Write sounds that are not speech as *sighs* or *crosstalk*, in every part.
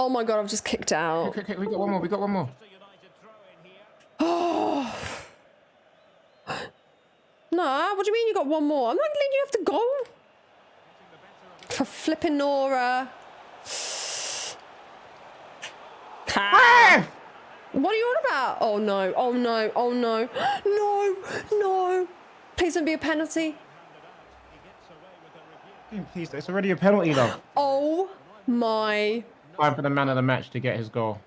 Oh my god, I've just kicked out. Okay, okay, we got one more. We got one more. *gasps* Oh. No, what do you mean you got one more? I'm not letting you have to go. For flipping Nora. *sighs* Ah. What are you on about? Oh no, oh no, oh no. *gasps* No, no. Please don't be a penalty. Please, it's already a penalty, though. *gasps* Oh my. Time for the man of the match to get his goal.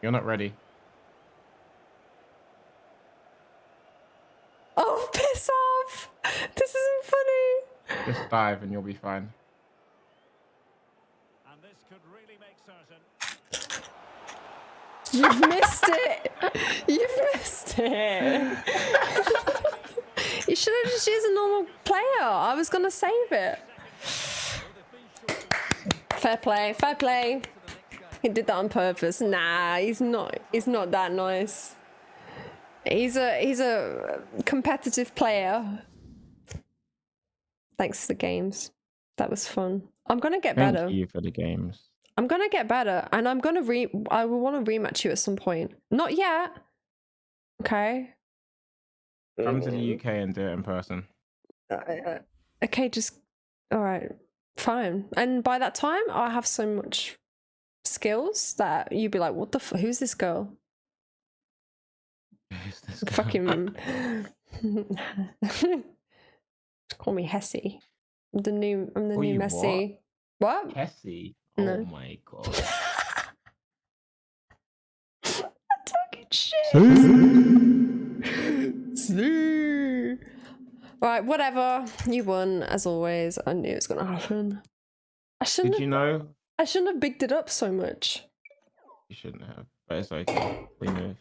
You're not ready. Oh, *laughs* piss off. This isn't funny. Just dive and you'll be fine. You've missed it. You've missed it. *laughs* you should have just used a normal player. I was going to save it. Fair play. Fair play. He did that on purpose. Nah, he's not. He's not that nice. He's a he's a competitive player. Thanks for the games. That was fun. I'm gonna get Thank better. you for the games. I'm gonna get better, and I'm gonna re. I will want to rematch you at some point. Not yet. Okay. Come to the UK and do it in person. Uh, uh, okay, just all right, fine. And by that time, I'll have so much skills that you'd be like, "What the? F- who's this girl?" *laughs* Who's this guy? Fucking. *laughs* *laughs* Call me Hessie. I'm the new. I'm the Call new Messi. What? Kessie. No. Oh my god. I'm Talking shit. Right, whatever. You won as always. I knew it was gonna happen. I shouldn't. Did Have, you know? I shouldn't have bigged it up so much. You shouldn't have, but it's okay. We move.